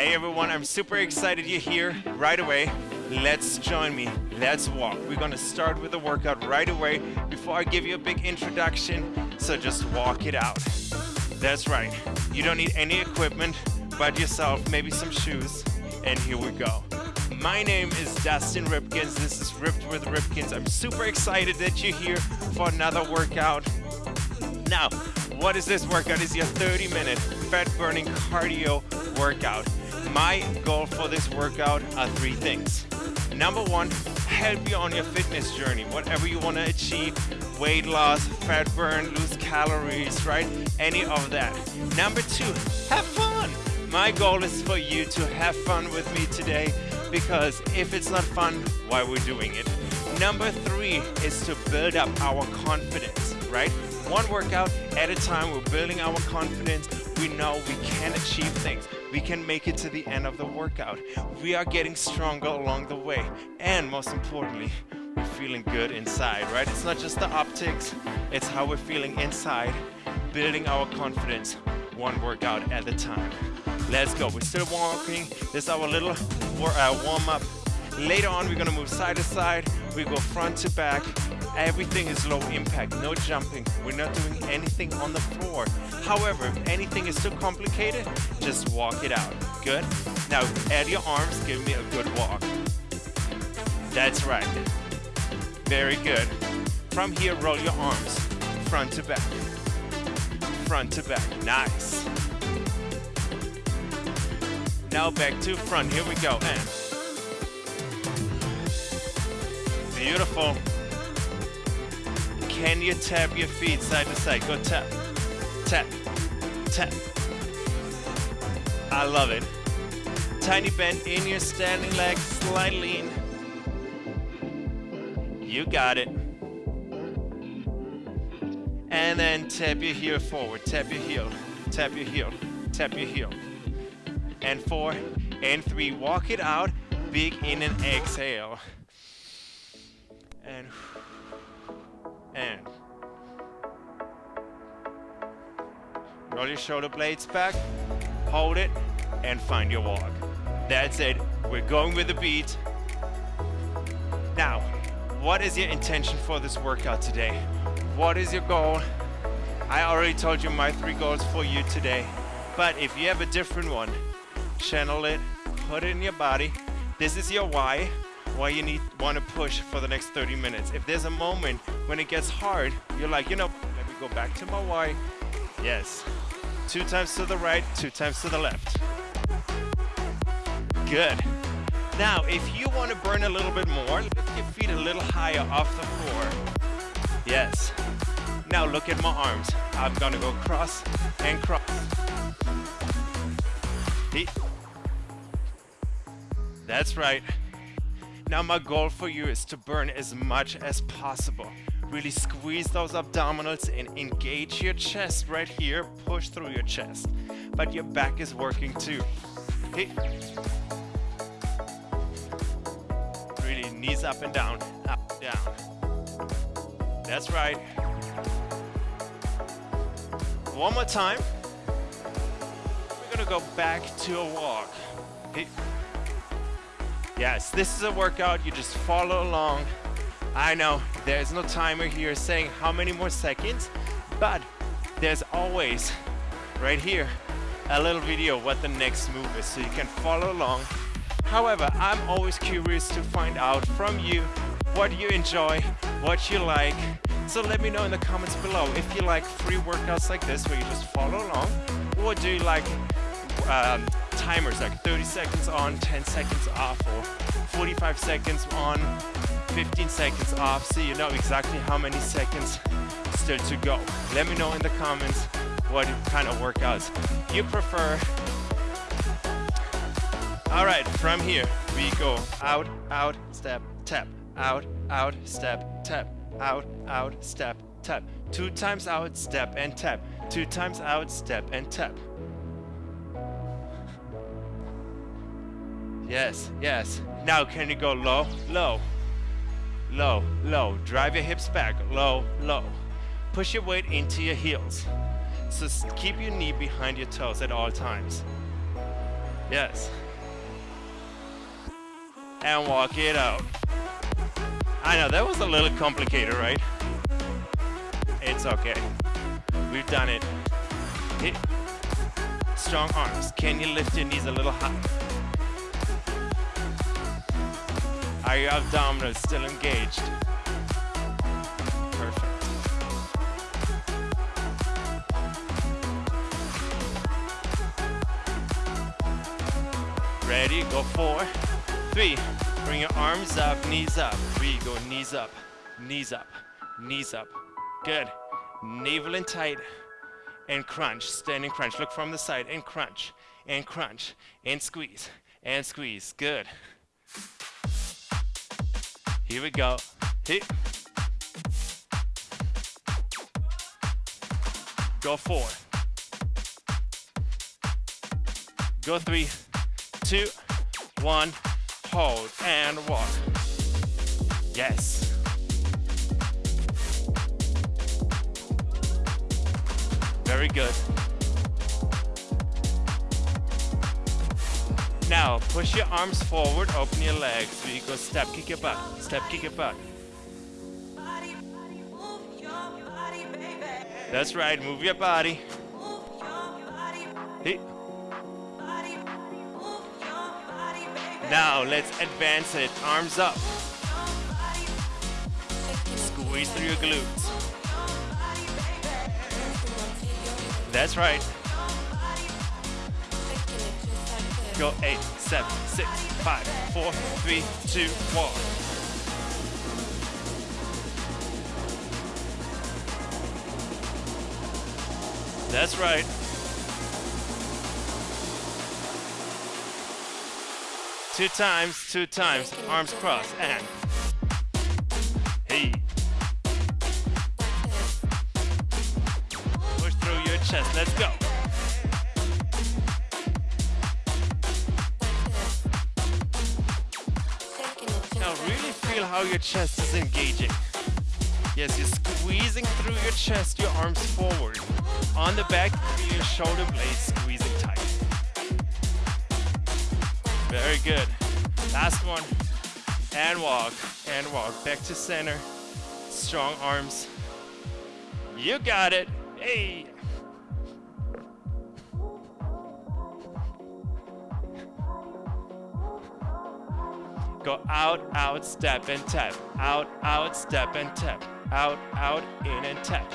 Hey everyone, I'm super excited you're here right away. Let's join me. Let's walk. We're gonna start with the workout right away before I give you a big introduction. So just walk it out. That's right. You don't need any equipment but yourself, maybe some shoes, and here we go. My name is Dustin Ripkins. This is Ripped with Ripkins. I'm super excited that you're here for another workout. Now, what is this workout? It's your 30 minute fat burning cardio workout. My goal for this workout are three things. Number one, help you on your fitness journey, whatever you want to achieve, weight loss, fat burn, lose calories, right? Any of that. Number two, have fun. My goal is for you to have fun with me today because if it's not fun, why we're doing it. Number three is to build up our confidence, right? One workout at a time, we're building our confidence. We know we can achieve things. We can make it to the end of the workout. We are getting stronger along the way. And most importantly, we're feeling good inside, right? It's not just the optics, it's how we're feeling inside, building our confidence one workout at a time. Let's go. We're still walking. This is our little uh, warm up. Later on, we're gonna move side to side. We go front to back. Everything is low impact, no jumping. We're not doing anything on the floor. However, if anything is too complicated, just walk it out. Good? Now, add your arms, give me a good walk. That's right. Very good. From here, roll your arms, front to back. Front to back, nice. Now back to front, here we go, and. Beautiful. Can you tap your feet side to side? Go tap, tap, tap. I love it. Tiny bend in your standing leg, slight lean. You got it. And then tap your heel forward, tap your heel, tap your heel, tap your heel. And four, and three, walk it out, big in and exhale. And and roll your shoulder blades back, hold it, and find your walk. That's it. We're going with the beat. Now, what is your intention for this workout today? What is your goal? I already told you my three goals for you today. But if you have a different one, channel it, put it in your body. This is your why why you need want to push for the next 30 minutes. If there's a moment when it gets hard, you're like, you know, let me go back to my why. Yes. Two times to the right, two times to the left. Good. Now, if you want to burn a little bit more, lift your feet a little higher off the floor. Yes. Now look at my arms. I'm gonna go cross and cross. That's right. Now my goal for you is to burn as much as possible. Really squeeze those abdominals and engage your chest right here. Push through your chest. But your back is working too. Hey. Really knees up and down, up, down. That's right. One more time. We're gonna go back to a walk. Hey. Yes, this is a workout, you just follow along. I know there's no timer here saying how many more seconds, but there's always right here a little video what the next move is so you can follow along. However, I'm always curious to find out from you what you enjoy, what you like. So let me know in the comments below if you like free workouts like this where you just follow along or do you like um, timers like 30 seconds on, 10 seconds off, or 45 seconds on, 15 seconds off, so you know exactly how many seconds still to go. Let me know in the comments what kind of workouts you prefer. All right, from here we go out, out, step, tap, out, out, step, tap, out, out, step, tap. Two times out, step and tap. Two times out, step and tap. Yes, yes. Now can you go low, low, low, low. Drive your hips back, low, low. Push your weight into your heels. So keep your knee behind your toes at all times. Yes. And walk it out. I know, that was a little complicated, right? It's okay. We've done it. Hit. Strong arms. Can you lift your knees a little high? Are your abdominals still engaged? Perfect. Ready? Go four, three. Bring your arms up, knees up. Three, go knees up, knees up, knees up. Good. Navel in tight and crunch, standing crunch. Look from the side and crunch, and crunch, and squeeze, and squeeze. Good. Here we go. Hit. Go four. Go three, two, one. Hold and walk. Yes. Very good. Now, push your arms forward, open your legs. We go step, kick your butt. Step, kick your butt. That's right, move your body. Hey. Now, let's advance it. Arms up. Squeeze through your glutes. That's right. Go eight, seven, six, five, four, three, two, one. That's right. Two times, two times, arms crossed, and hey. Push through your chest, let's go. How your chest is engaging. Yes, you're squeezing through your chest, your arms forward. On the back, your shoulder blades squeezing tight. Very good. Last one. And walk, and walk. Back to center. Strong arms. You got it. Hey. Go out, out, step and tap. Out, out, step and tap. Out, out, in and tap.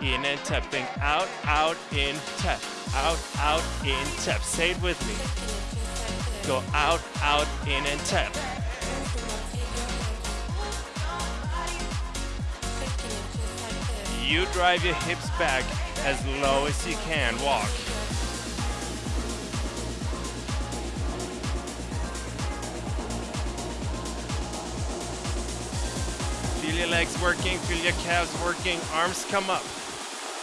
In and tap. Think out, out, in, tap. Out, out, in, tap. Say it with me. Go out, out, in and tap. You drive your hips back as low as you can. Walk. Your legs working, feel your calves working, arms come up.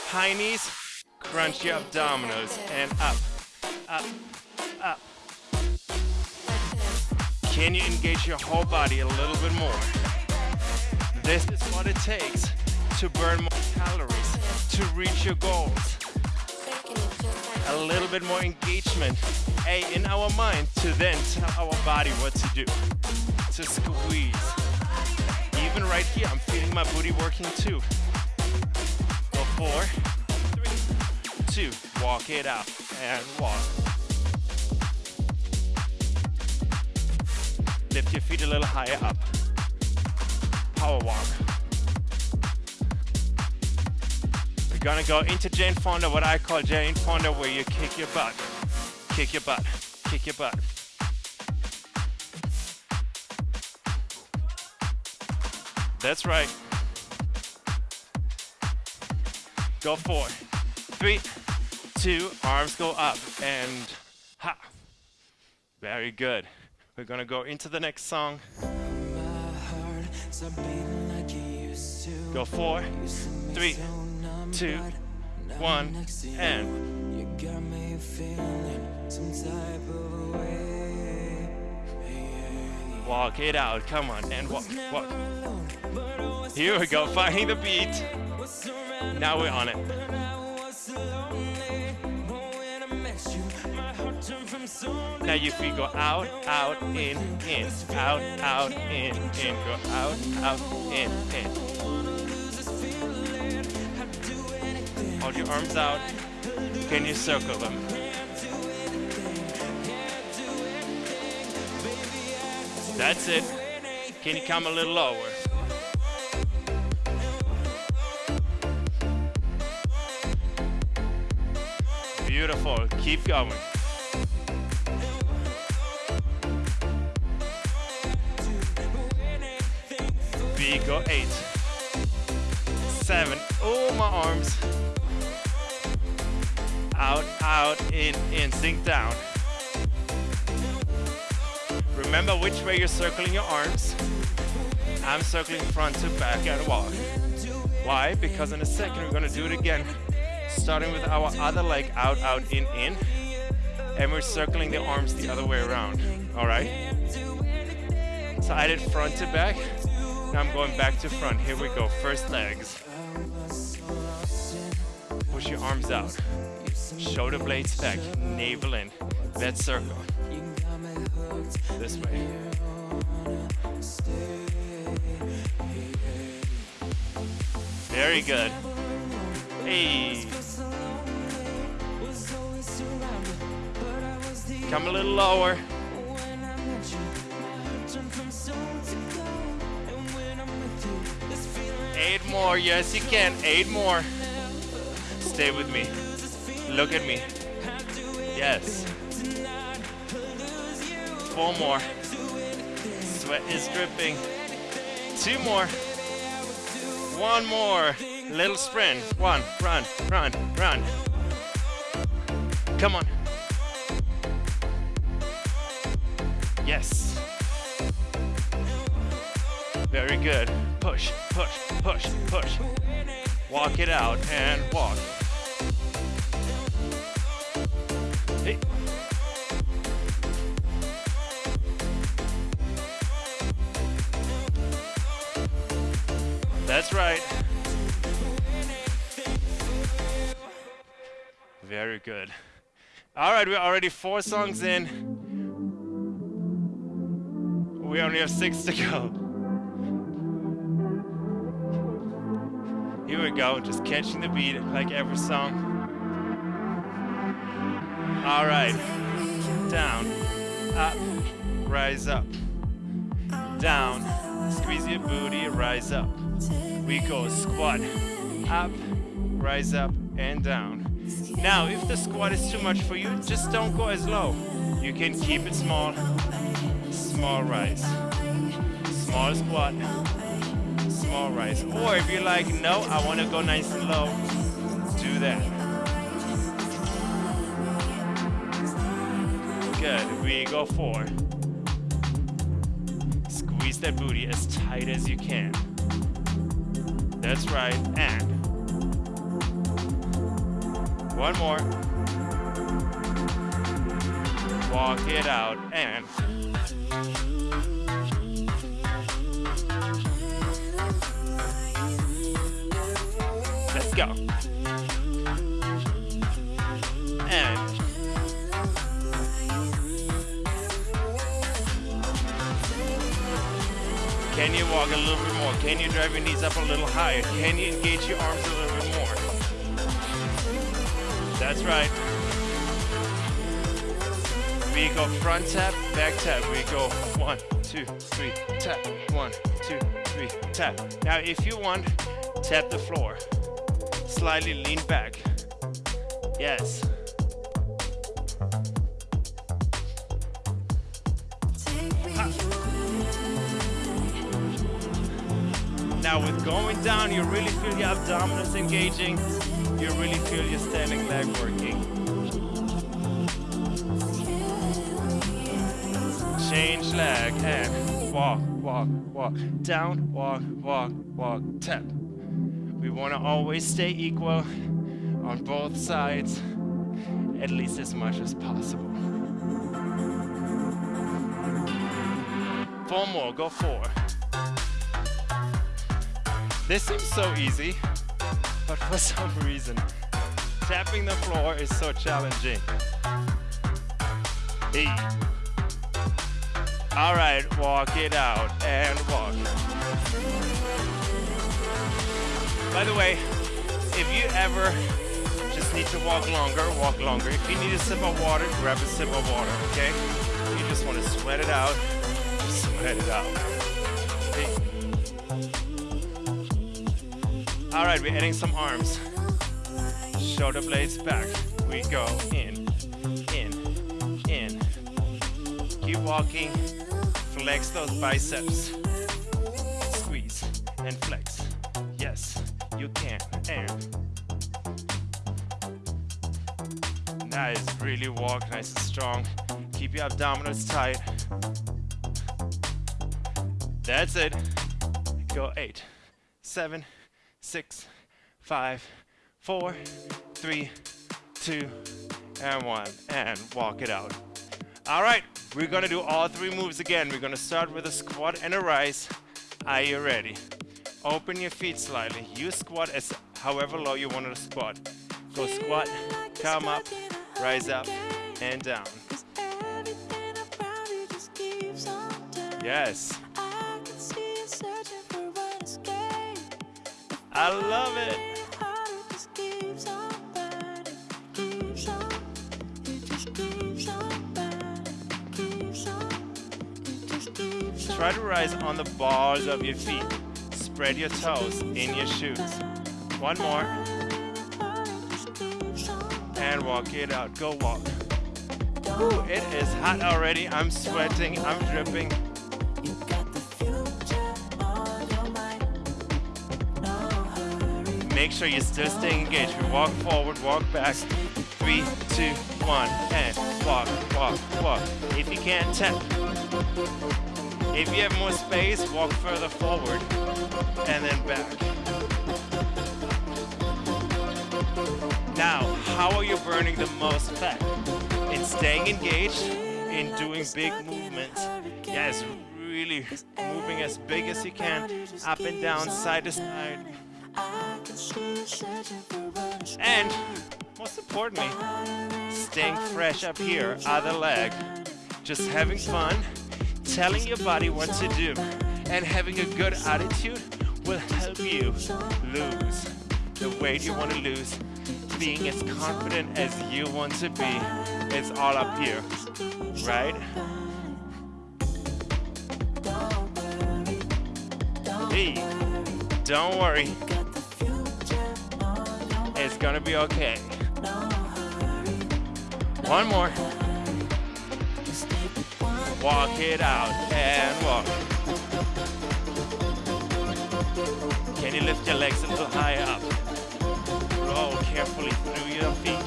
High knees, crunch your abdominals, and up, up, up. Can you engage your whole body a little bit more? This is what it takes to burn more calories, to reach your goals. A little bit more engagement, A, in our mind, to then tell our body what to do, to squeeze. Even right here, I'm feeling my booty working too. Go four, three, two, walk it out, and walk. Lift your feet a little higher up. Power walk. We're gonna go into Jane Fonda, what I call Jane Fonda, where you kick your butt. Kick your butt. Kick your butt. That's right. Go four, three, two, arms go up, and ha. Very good. We're gonna go into the next song. Go four, three, two, one, and walk it out. Come on, and walk, walk. Here we go, finding the beat. Now we're on it. Now if we go out, out, in, in, out, out, in, in, go out, out, in, in. Hold your arms out. Can you circle them? That's it. Can you come a little lower? Beautiful. Keep going. We go eight, seven. Oh, my arms. Out, out, in, in. Sink down. Remember which way you're circling your arms. I'm circling front to back and walk. Why? Because in a second we're gonna do it again. Starting with our other leg out, out, in, in. And we're circling the arms the other way around. All right? So I did front to back. Now I'm going back to front. Here we go. First legs. Push your arms out. Shoulder blades back. Navel in. Let's circle. This way. Very good. Hey. Come a little lower. Eight more. Yes, you can. Eight more. Stay with me. Look at me. Yes. Four more. Sweat is dripping. Two more. One more. Little sprint. One. Run, run, run. Come on. Yes. Very good. Push, push, push, push. Walk it out and walk. That's right. Very good. All right, we're already four songs in. We only have six to go. Here we go, just catching the beat like every song. All right, down, up, rise up, down, squeeze your booty, rise up. We go squat, up, rise up, and down. Now, if the squat is too much for you, just don't go as low. You can keep it small, small rise, small squat, small rise. Or if you're like, no, I want to go nice and low, do that. Good, we go four. Squeeze that booty as tight as you can. That's right, and one more. Walk it out and let's go. And can you walk a little bit? Can you drive your knees up a little higher? Can you engage your arms a little bit more? That's right. We go front tap, back tap. We go one, two, three, tap. One, two, three, tap. Now, if you want, tap the floor. Slightly lean back. Yes. Now, with going down, you really feel your abdominals engaging you really feel your standing leg working. Change leg and walk, walk, walk. Down, walk, walk, walk, tap. We want to always stay equal on both sides, at least as much as possible. Four more, go four. This seems so easy but for some reason, tapping the floor is so challenging. Hey. All right, walk it out and walk. By the way, if you ever just need to walk longer, walk longer. If you need a sip of water, grab a sip of water, okay? If you just want to sweat it out, sweat it out. All right, we're adding some arms. Shoulder blades back. We go in, in, in. Keep walking. Flex those biceps. Squeeze and flex. Yes, you can. And nice. Really walk nice and strong. Keep your abdominals tight. That's it. Go eight, seven, six, five, four, three, two, and one. And walk it out. All right, we're gonna do all three moves again. We're gonna start with a squat and a rise. Are you ready? Open your feet slightly. You squat as however low you want to squat. Go squat, come up, rise up, and down. Yes. I love it. Try to rise on the balls of your feet. Spread your toes in your shoes. One more. And walk it out. Go walk. Ooh, it is hot already. I'm sweating. I'm dripping. Make sure you're still staying engaged. We walk forward, walk back. Three, two, one, and walk, walk, walk. If you can't tap. If you have more space, walk further forward and then back. Now, how are you burning the most fat? In staying engaged, in doing big movements. Yes, really moving as big as you can, up and down, side to side. And most importantly, staying fresh up here, other leg. Just having fun, telling your body what to do, and having a good attitude will help you lose the weight you want to lose. Being as confident as you want to be, it's all up here, right? Hey, don't worry. It's gonna be okay. One more. Walk it out and walk. Can you lift your legs a little higher up? Roll carefully through your feet.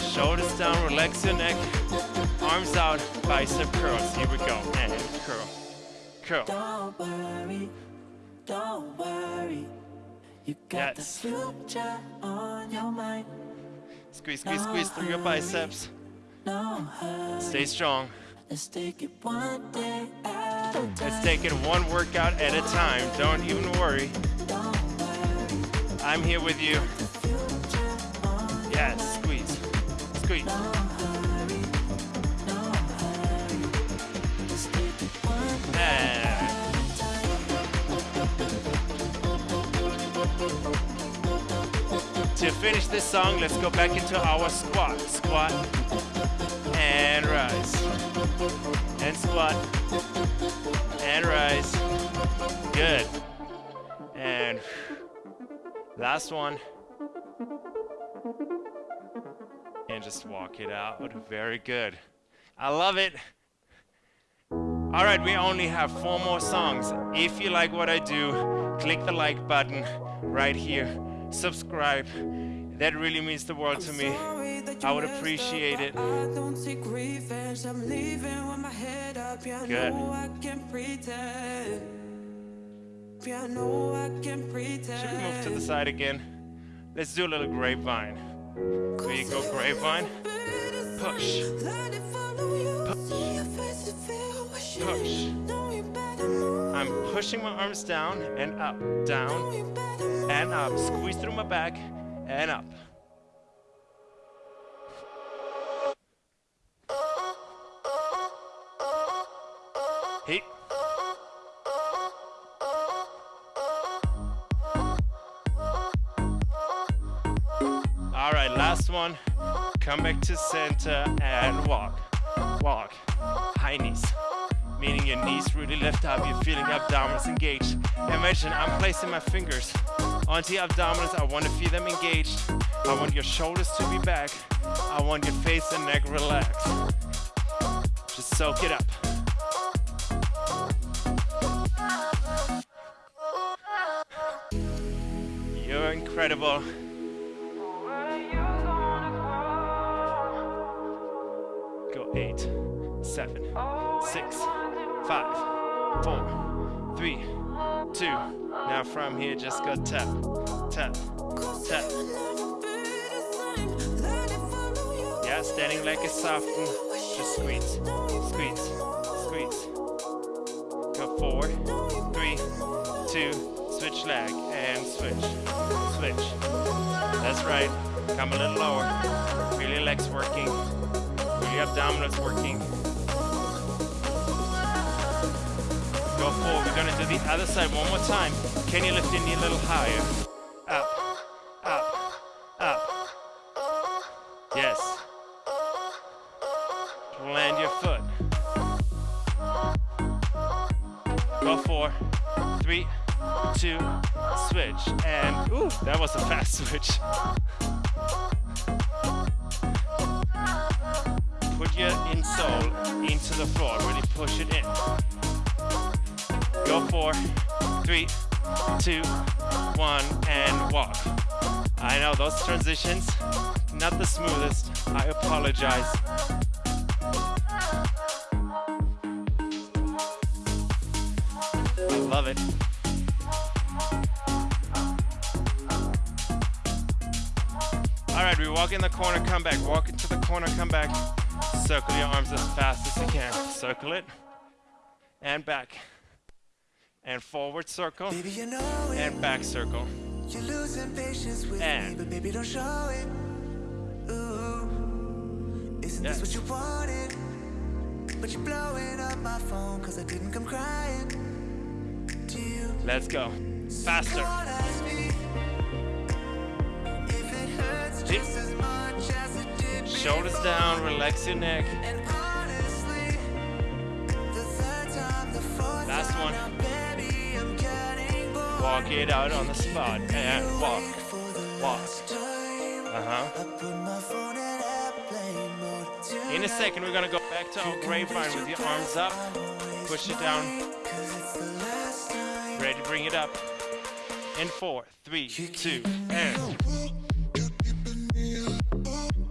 Shoulders down, relax your neck. Arms out, bicep curls. Here we go. And curl. Curl. Don't worry, don't worry. You got Yes. the future on your mind. Squeeze, squeeze, squeeze through your biceps. No hurry. Stay strong. Let's take it one day at a time. Let's take it one workout at a time. Don't even worry. I'm here with you. Yes, squeeze. Squeeze. And to finish this song, let's go back into our squat. Squat and rise. And squat and rise. Good. And last one. And just walk it out. Very good. I love it. All right, we only have four more songs. If you like what I do, click the like button right here. Subscribe. That really means the world to me. I would appreciate it. I don't take revenge. I'm leaving with my head up. I Good. know I can pretend. I know I can pretend. Should we move to the side again? Let's do a little grapevine. There you go, grapevine. Push. Let push. I'm pushing my arms down and up, down and up. Squeeze through my back and up. Hey. All right, last one. Come back to center and walk, walk, high knees. Meaning your knees really lift up, you're feeling abdominals engaged. Imagine I'm placing my fingers onto your abdominals. I want to feel them engaged. I want your shoulders to be back. I want your face and neck relaxed. Just soak it up. You're incredible. Here, just go tap, tap, tap. Yeah, standing like a soften. Just squeeze, squeeze, squeeze. Go four, three, two, switch leg, and switch, switch. That's right. Come a little lower. Feel your legs working. Feel your abdominals working. Go forward. We're gonna do the other side one more time. Can you lift your knee a little higher? Love it. All right, we walk in the corner, come back. Walk into the corner, come back. Circle your arms as fast as you can. Circle it. And back. And forward circle. Baby, you know. And back circle. You're losing patience with And- me, but baby, don't show it. Ooh, isn't Yes. this what you wanted? But you're blowing up my phone cause I didn't come crying to you. Let's go. Faster. Come on, ask me if it hurts Hip. just as much as it did Shoulders down, relax your neck. And honestly, the third time, the fourth Last one. now, baby, I'm getting bored. Walk it out on the spot. And walk. Walk. Uh huh. I put my phone in. In a second, we're gonna go back to our grapevine with your arms up. Push it down. Cause it's the last time. Ready, bring it up. In four, three, two, and.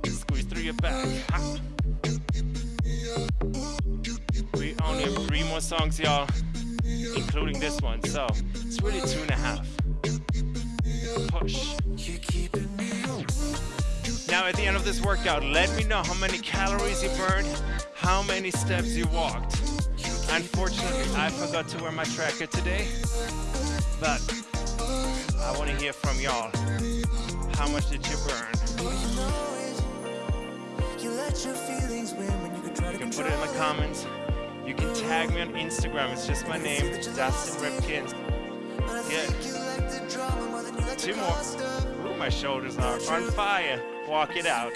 Squeeze through your back. Ha. We only have three more songs, y'all, including this one. So it's really two and a half. Push. You're keeping me Now, at the end of this workout, let me know how many calories you burned, how many steps you walked. Unfortunately, I forgot to wear my tracker today, but I want to hear from y'all. How much did you burn? you can put it in the comments. You can tag me on Instagram. It's just my name, Dustin Ripkins. Yeah. Two more. Ooh, my shoulders are on fire. Walk it out.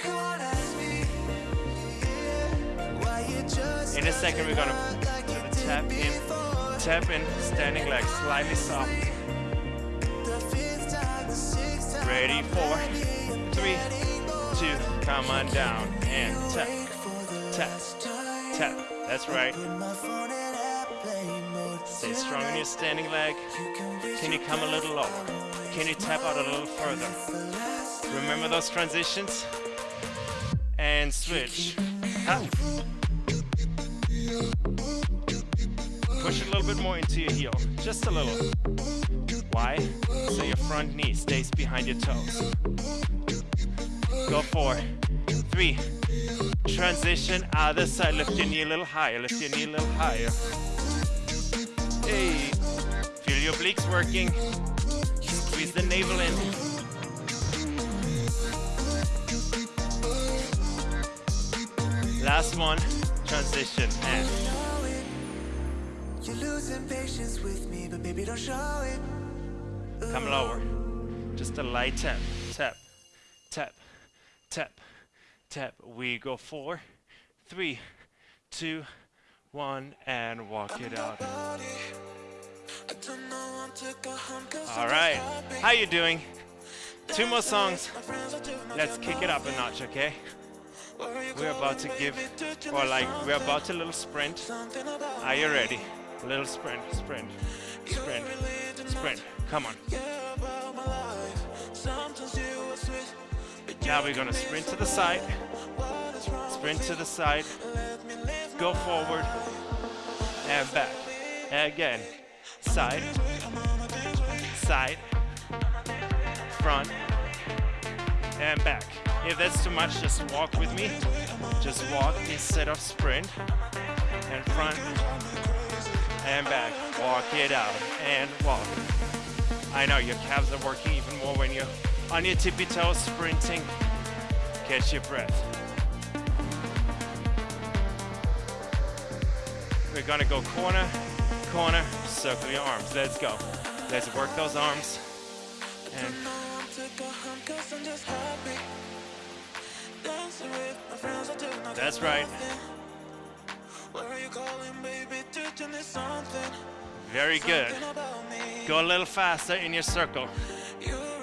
In a second, we're gonna tap in, tap in, standing leg slightly soft. Ready, four, three, two, come on down and tap, tap, tap. That's right. Stay strong in your standing leg. Can you come a little lower? Can you tap out a little further? Remember those transitions? And switch. Push a little bit more into your heel. Just a little. Why? So your front knee stays behind your toes. Go four, three. Transition, other side. Lift your knee a little higher. Lift your knee a little higher. Hey. Feel your obliques working. Squeeze the navel in. Last one, transition and You're losing patience with me, but baby, don't show it. Come lower. Just a light tap, tap, tap, tap, tap. We go four, three, two, one, and walk it out. All right. How you doing? Two more songs. Let's kick it up a notch, okay? We're about to give, or like, we're about to little sprint. Are you ready? Little sprint, sprint, sprint, sprint. Come on. Now we're gonna sprint to the side, sprint to the side, go forward, and back. Again, side, side, front, and back. If that's too much, just walk with me. Just walk instead of sprint. And front and back. Walk it out and walk. I know your calves are working even more when you're on your tippy toes sprinting. Catch your breath. We're gonna go corner, corner, circle your arms. Let's go. Let's work those arms. And that's right. Very good. Go a little faster in your circle.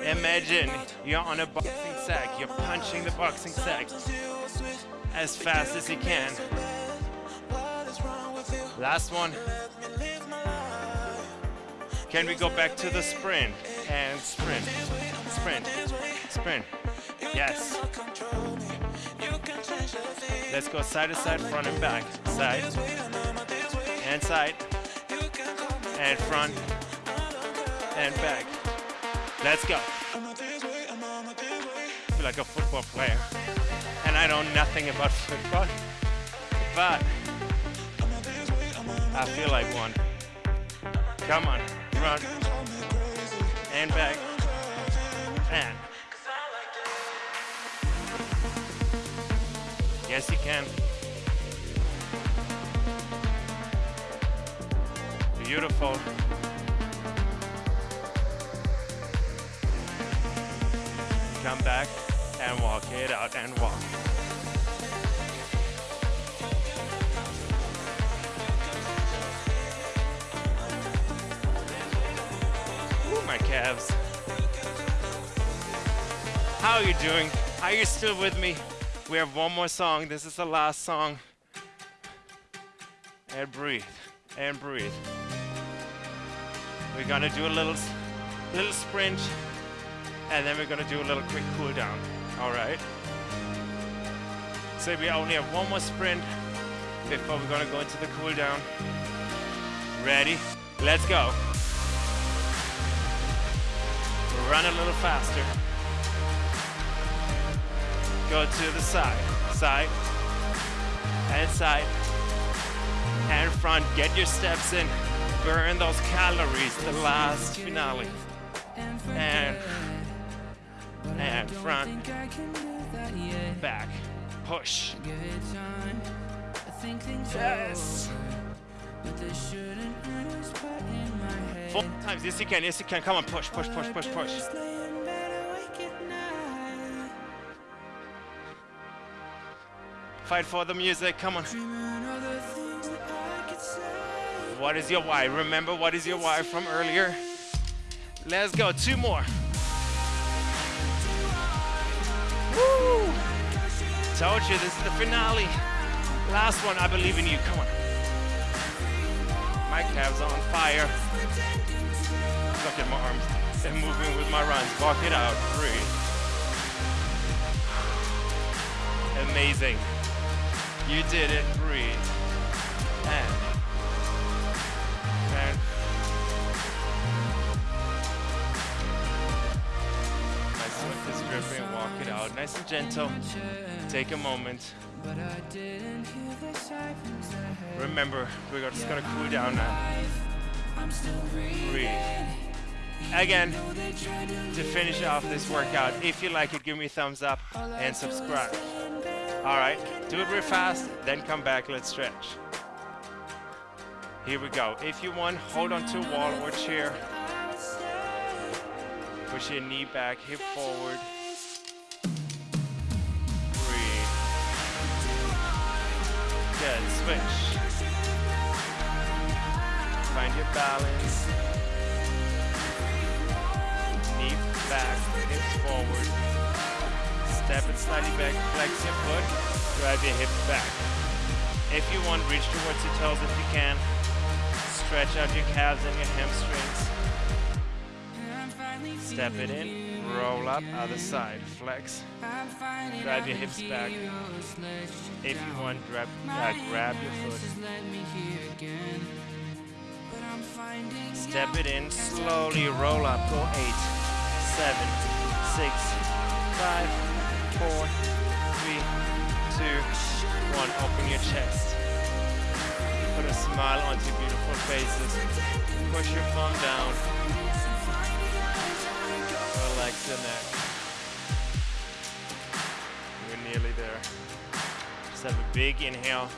Imagine you're on a boxing sack. You're punching the boxing sack as fast as you can. Last one. Can we go back to the sprint? And sprint, sprint, sprint. Yes. Let's go side to side, front and back. Side and side and front and back. Let's go. I feel like a football player. And I know nothing about football, but I feel like one. Come on, run. and back and Yes, you can. Beautiful. Come back and walk it out and walk. Ooh, my calves. How are you doing? Are you still with me? We have one more song. This is the last song. And breathe. And breathe. We're gonna do a little little sprint and then we're gonna do a little quick cool down. Alright? So we only have one more sprint before we're gonna go into the cool down. Ready? Let's go. Run a little faster. Go to the side, side, and side, and front. Get your steps in. Burn those calories. The last finale. And and front, back, push. Yes. Four times. Yes, you can. Yes, you can. Come on, push, push, push, push, push. Fight for the music. Come on. What is your why? Remember what is your why from earlier? Let's go. Two more. Woo! Told you this is the finale. Last one. I believe in you. Come on. My calves are on fire. Look at my arms. And moving with my runs. Walk it out. Breathe. Amazing. You did it. Breathe. And. Nice and gentle. Take a moment. Remember, we're just gonna cool down now. Breathe. Again, to finish off this workout, if you like it, give me a thumbs up and subscribe. All right, do it real fast, then come back, let's stretch. Here we go. If you want, hold on to a wall or chair. Push your knee back, hip forward. Good. Switch. Find your balance. Knee back, hips forward. Step it slightly back, flex your foot, drive your hips back. If you want, reach towards your toes if you can. Stretch out your calves and your hamstrings. Step it in, roll up, other side, flex. Drive your hips back. If you want, grab, uh, grab your foot. Step it in, slowly roll up, go eight, seven, six, five, four, three, two, one. Open your chest. Put a smile onto your beautiful faces. Push your thumb down. Relax the neck. We're nearly there. Just have a big inhale.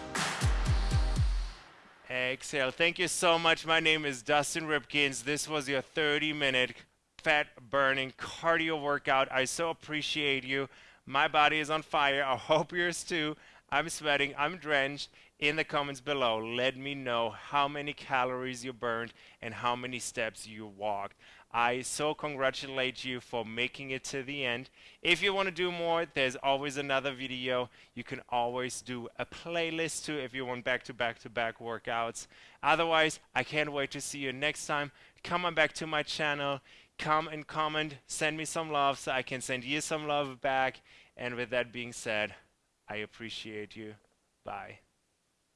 Exhale. Thank you so much. My name is Dustin Ripkins. This was your 30 minute fat burning cardio workout. I so appreciate you. My body is on fire. I hope yours too. I'm sweating. I'm drenched. In the comments below, let me know how many calories you burned and how many steps you walked. I so congratulate you for making it to the end. If you want to do more, there's always another video. You can always do a playlist too if you want back to back to back workouts. Otherwise, I can't wait to see you next time. Come on back to my channel. Come and comment. Send me some love so I can send you some love back. And with that being said, I appreciate you. Bye.